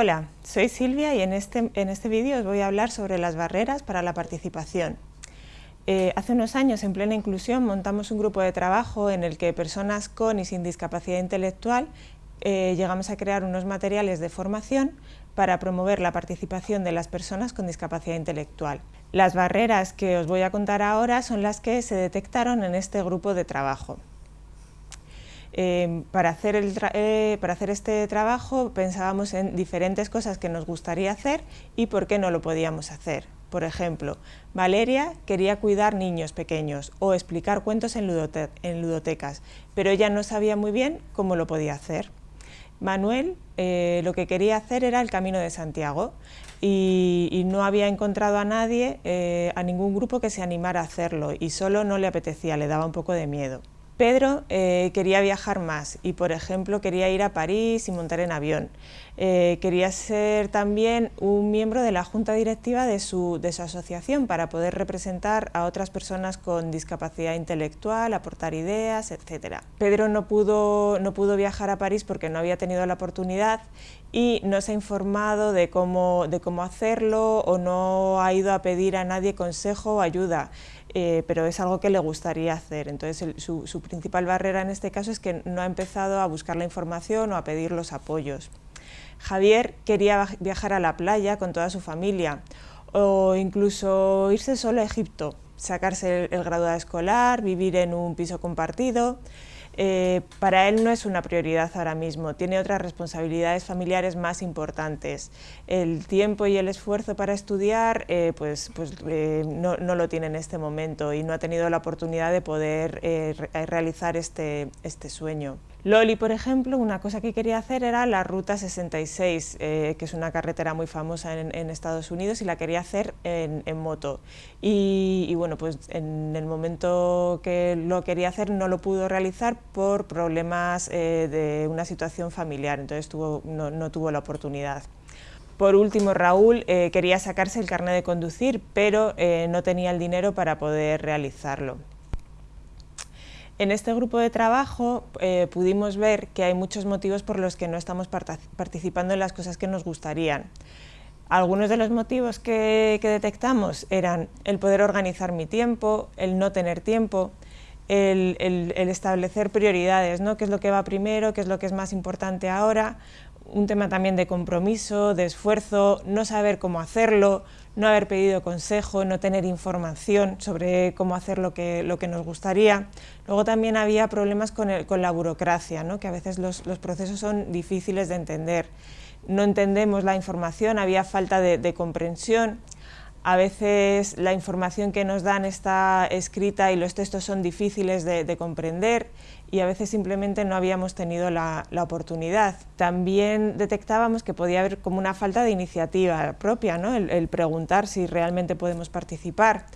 Hola, soy Silvia y en este, en este vídeo os voy a hablar sobre las barreras para la participación. Eh, hace unos años, en plena inclusión, montamos un grupo de trabajo en el que personas con y sin discapacidad intelectual eh, llegamos a crear unos materiales de formación para promover la participación de las personas con discapacidad intelectual. Las barreras que os voy a contar ahora son las que se detectaron en este grupo de trabajo. Em, para, hacer eh, para hacer este trabajo pensábamos en diferentes cosas que nos gustaría hacer y por qué no lo podíamos hacer. Por ejemplo, Valeria quería cuidar niños pequeños o explicar cuentos en, ludotecas, pero ella no sabía muy bien cómo lo podía hacer. Manuel eh, lo que quería hacer era el Camino de Santiago y, no había encontrado a nadie, eh, a ningún grupo que se animara a hacerlo y solo no le apetecía, le daba un poco de miedo. Pedro eh, quería viajar más y, por ejemplo, quería ir a París y montar en avión. Eh, quería ser también un miembro de la junta directiva de su, asociación para poder representar a otras personas con discapacidad intelectual, aportar ideas, etc. Pedro no pudo, no pudo viajar a París porque no había tenido la oportunidad y no se ha informado de cómo, de cómo hacerlo o no ha ido a pedir a nadie consejo o ayuda. Eh, pero es algo que le gustaría hacer. Entonces su, su principal barrera en este caso es que no ha empezado a buscar la información o a pedir los apoyos. Javier quería viajar a la playa con toda su familia o incluso irse solo a Egipto, sacarse el, graduado escolar, vivir en un piso compartido. Eh, para él no es una prioridad ahora mismo, tiene otras responsabilidades familiares más importantes. El tiempo y el esfuerzo para estudiar eh, pues, pues eh, no, lo tiene en este momento y no ha tenido la oportunidad de poder realizar este, este sueño. Loli, por ejemplo, una cosa que quería hacer era la Ruta 66, que es una carretera muy famosa en, Estados Unidos, y la quería hacer en, moto. Y, bueno, pues en el momento que lo quería hacer no lo pudo realizar por problemas eh, de una situación familiar, entonces no, tuvo la oportunidad. Por último, Raúl eh, quería sacarse el carnet de conducir, pero eh, no tenía el dinero para poder realizarlo. En este grupo de trabajo pudimos ver que hay muchos motivos por los que no estamos participando en las cosas que nos gustarían. Algunos de los motivos que, detectamos eran el poder organizar mi tiempo, el no tener tiempo, el, establecer prioridades, ¿no? qué es lo que va primero, qué es lo que es más importante ahora, un tema también de compromiso, de esfuerzo, no saber cómo hacerlo, no haber pedido consejo, no tener información sobre cómo hacer lo que, lo que nos gustaría. Luego también había problemas con, la burocracia, ¿no? que a veces los, los procesos son difíciles de entender no entendemos la información, había falta de, comprensión, a veces la información que nos dan está escrita y los textos son difíciles de, comprender y a veces simplemente no habíamos tenido la, oportunidad. También detectábamos que podía haber como una falta de iniciativa propia, el preguntar si realmente podemos participar.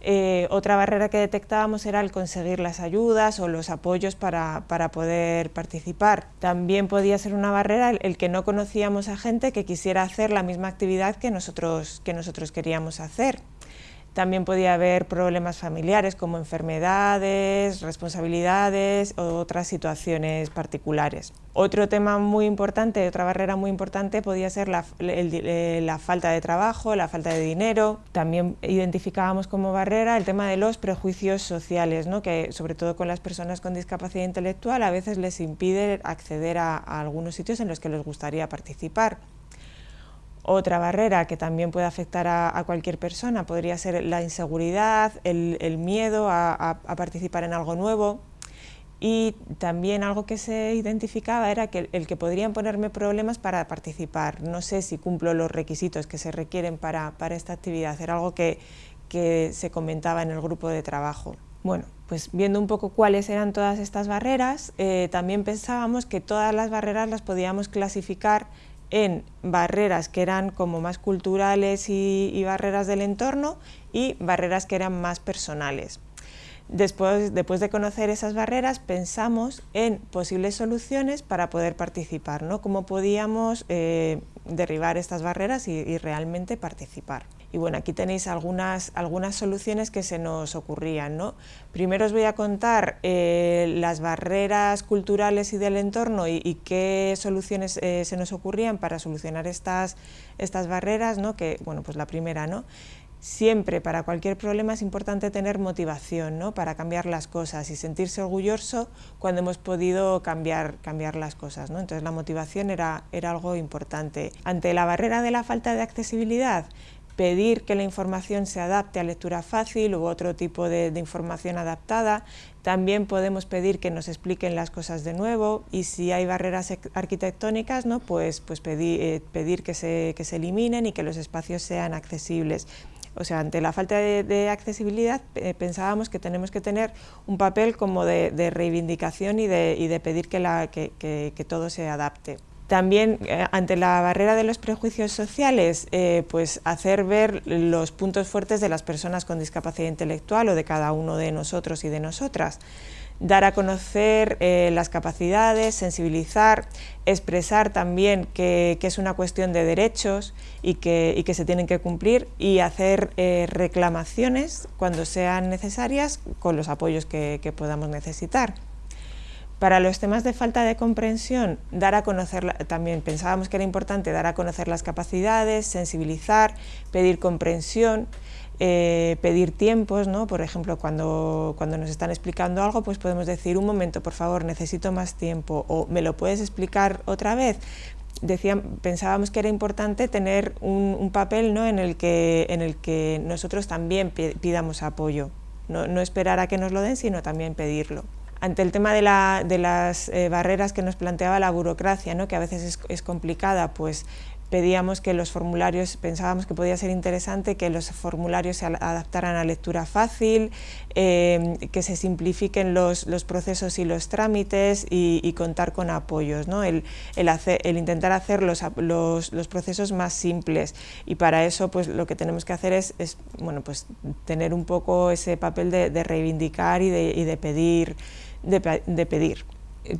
Eh, otra barrera que detectábamos era el conseguir las ayudas o los apoyos para, poder participar. También podía ser una barrera el, que no conocíamos a gente que quisiera hacer la misma actividad que nosotros, que nosotros queríamos hacer. También podía haber problemas familiares como enfermedades, responsabilidades o otras situaciones particulares. Otro tema muy importante, otra barrera muy importante podía ser la, eh, la, falta de trabajo, la falta de dinero. También identificábamos como barrera el tema de los prejuicios sociales, ¿no? que sobre todo con las personas con discapacidad intelectual a veces les impide acceder a algunos sitios en los que les gustaría participar. Otra barrera que también puede afectar a, cualquier persona podría ser la inseguridad, el, miedo a, participar en algo nuevo y también algo que se identificaba era que el, que podrían ponerme problemas para participar. No sé si cumplo los requisitos que se requieren para, esta actividad, era algo que, se comentaba en el grupo de trabajo. Bueno, pues viendo un poco cuáles eran todas estas barreras, eh, también pensábamos que todas las barreras las podíamos clasificar en barreras que eran como más culturales y, barreras del entorno y barreras que eran más personales. Después, después, de conocer esas barreras, pensamos en posibles soluciones para poder participar, ¿no? cómo podíamos eh, derribar estas barreras y, realmente participar. Y bueno, aquí tenéis algunas, algunas soluciones que se nos ocurrían. ¿no? Primero os voy a contar eh, las barreras culturales y del entorno y, qué soluciones eh, se nos ocurrían para solucionar estas, estas barreras, ¿no? que, bueno, pues la primera, ¿no? Siempre, para cualquier problema, es importante tener motivación ¿no? para cambiar las cosas y sentirse orgulloso cuando hemos podido cambiar, cambiar las cosas. ¿no? Entonces, la motivación era, era algo importante. Ante la barrera de la falta de accesibilidad, pedir que la información se adapte a lectura fácil u otro tipo de, información adaptada. También podemos pedir que nos expliquen las cosas de nuevo y si hay barreras arquitectónicas, ¿no? pues, pues pedir, eh, pedir que, se, que se eliminen y que los espacios sean accesibles. O sea, ante la falta de, accesibilidad pensábamos que tenemos que tener un papel como de, reivindicación y de, pedir que, todo se adapte. También, eh, ante la barrera de los prejuicios sociales, eh, pues hacer ver los puntos fuertes de las personas con discapacidad intelectual o de cada uno de nosotros y de nosotras dar a conocer eh, las capacidades, sensibilizar, expresar también que, es una cuestión de derechos y que, se tienen que cumplir y hacer reclamaciones cuando sean necesarias con los apoyos que, podamos necesitar. Para los temas de falta de comprensión, dar a conocer, también pensábamos que era importante dar a conocer las capacidades, sensibilizar, pedir comprensión, eh, pedir tiempos, ¿no? por ejemplo, cuando, cuando nos están explicando algo, pues podemos decir, un momento, por favor, necesito más tiempo, o ¿me lo puedes explicar otra vez? Pensábamos que era importante tener un, papel ¿no? en, el que, en el que nosotros también pidamos apoyo, no, no, esperar a que nos lo den, sino también pedirlo. Ante el tema de, la, de las eh, barreras que nos planteaba la burocracia, ¿no? que a veces es, complicada, pues pedíamos que los formularios, pensábamos que podía ser interesante que los formularios se adaptaran a lectura fácil, eh, que se simplifiquen los, procesos y los trámites y, contar con apoyos, el, intentar hacer los, procesos más simples y para eso pues lo que tenemos que hacer es, bueno, pues, tener un poco ese papel de, reivindicar y de, y de pedir. De pedir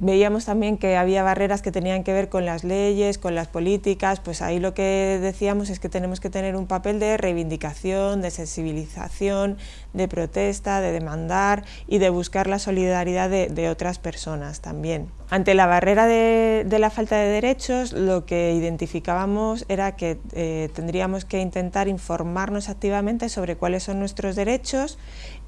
veíamos también que había barreras que tenían que ver con las leyes, con las políticas, pues ahí lo que decíamos es que tenemos que tener un papel de reivindicación, de sensibilización, de protesta, de demandar y de buscar la solidaridad de, otras personas también. Ante la barrera de, la falta de derechos, lo que identificábamos era que eh, tendríamos que intentar informarnos activamente sobre cuáles son nuestros derechos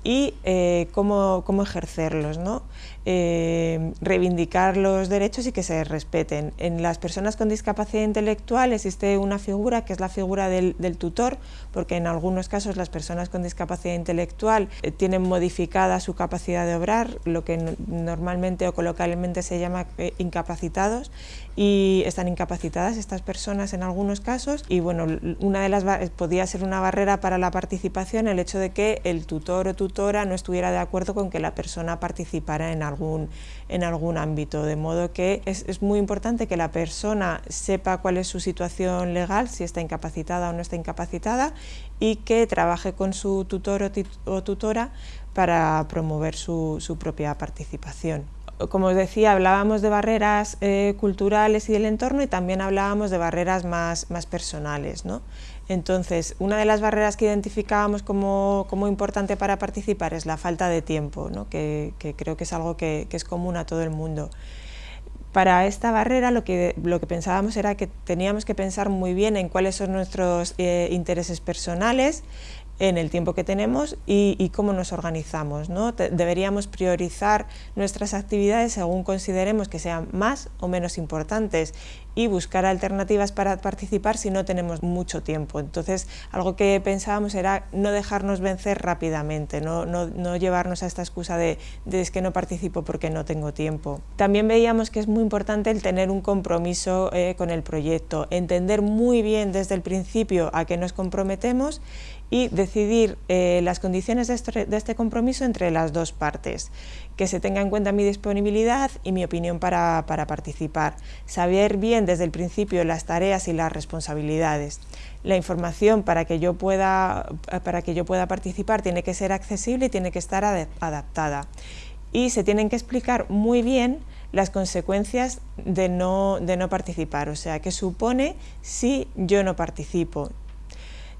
y eh, cómo, cómo, ejercerlos, ¿no? Eh, reivindicar los derechos y que se respeten. En las personas con discapacidad intelectual existe una figura que es la figura del, tutor, porque en algunos casos las personas con discapacidad intelectual eh, tienen modificada su capacidad de obrar, lo que normalmente o coloquialmente se llama incapacitados, y están incapacitadas estas personas en algunos casos y bueno, una de las podía ser una barrera para la participación el hecho de que el tutor o tutora no estuviera de acuerdo con que la persona participara en algún, en algún ámbito, de modo que es, es muy importante que la persona sepa cuál es su situación legal, si está incapacitada o no está incapacitada y que trabaje con su tutor o, tutora para promover su, su propia participación como os decía, hablábamos de barreras eh, culturales y del entorno y también hablábamos de barreras más, más personales. ¿no? Entonces, una de las barreras que identificábamos como, como importante para participar es la falta de tiempo, ¿no? que, que, creo que es algo que, que, es común a todo el mundo. Para esta barrera lo que, lo que pensábamos era que teníamos que pensar muy bien en cuáles son nuestros eh, intereses personales, en el tiempo que tenemos y, cómo nos organizamos. ¿no? deberíamos priorizar nuestras actividades según consideremos que sean más o menos importantes y buscar alternativas para participar si no tenemos mucho tiempo. Entonces, algo que pensábamos era no dejarnos vencer rápidamente, no, no, llevarnos a esta excusa de, de, es que no participo porque no tengo tiempo. También veíamos que es muy importante el tener un compromiso eh, con el proyecto, entender muy bien desde el principio a qué nos comprometemos y decidir eh, las condiciones de este, de este, compromiso entre las dos partes, que se tenga en cuenta mi disponibilidad y mi opinión para, para, participar, saber bien desde el principio las tareas y las responsabilidades. La información para que yo pueda, para que yo pueda participar tiene que ser accesible y tiene que estar adaptada. Y se tienen que explicar muy bien las consecuencias de no, de no participar, o sea, qué supone si yo no participo,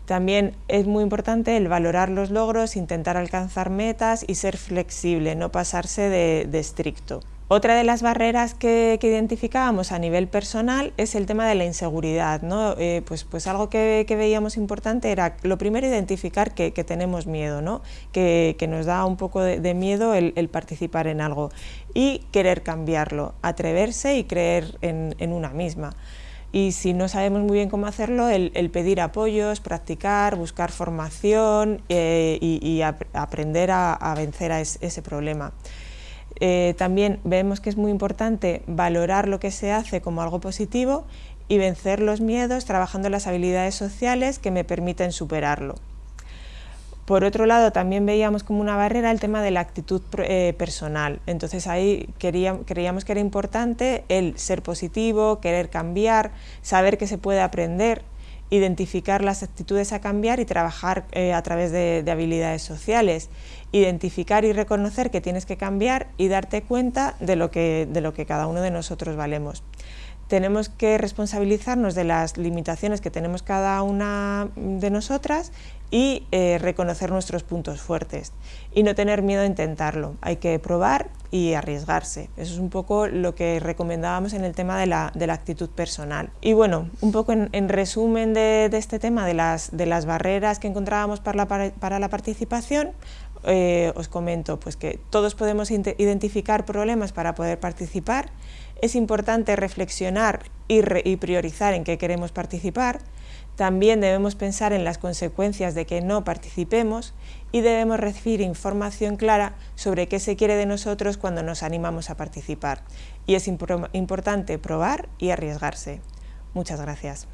También es muy importante el valorar los logros, intentar alcanzar metas y ser flexible, no pasarse de, estricto. Otra de las barreras que, identificábamos a nivel personal es el tema de la inseguridad. ¿no? Eh, pues, pues algo que, veíamos importante era, lo primero, identificar que, tenemos miedo, ¿no? que, nos da un poco de, miedo el, participar en algo y querer cambiarlo, atreverse y creer en una misma y si no sabemos muy bien cómo hacerlo, el, pedir apoyos, practicar, buscar formación eh, y, aprender a, vencer a ese problema. Eh, también vemos que es muy importante valorar lo que se hace como algo positivo y vencer los miedos trabajando las habilidades sociales que me permiten superarlo. Por otro lado, también veíamos como una barrera el tema de la actitud eh, personal. Entonces ahí creíamos que era importante el ser positivo, querer cambiar, saber que se puede aprender, identificar las actitudes a cambiar y trabajar eh, a través de, habilidades sociales, identificar y reconocer que tienes que cambiar y darte cuenta de lo que, de lo que cada uno de nosotros valemos. Tenemos que responsabilizarnos de las limitaciones que tenemos cada una de nosotras y eh, reconocer nuestros puntos fuertes y no tener miedo a intentarlo. Hay que probar y arriesgarse. Eso es un poco lo que recomendábamos en el tema de la, actitud personal. Y bueno, un poco en, resumen de, este tema de las, de las barreras que encontrábamos para la, para la participación, eh, os comento pues que todos podemos identificar problemas para poder participar, es importante reflexionar y, priorizar en qué queremos participar, también debemos pensar en las consecuencias de que no participemos y debemos recibir información clara sobre qué se quiere de nosotros cuando nos animamos a participar. Y es importante probar y arriesgarse. Muchas gracias.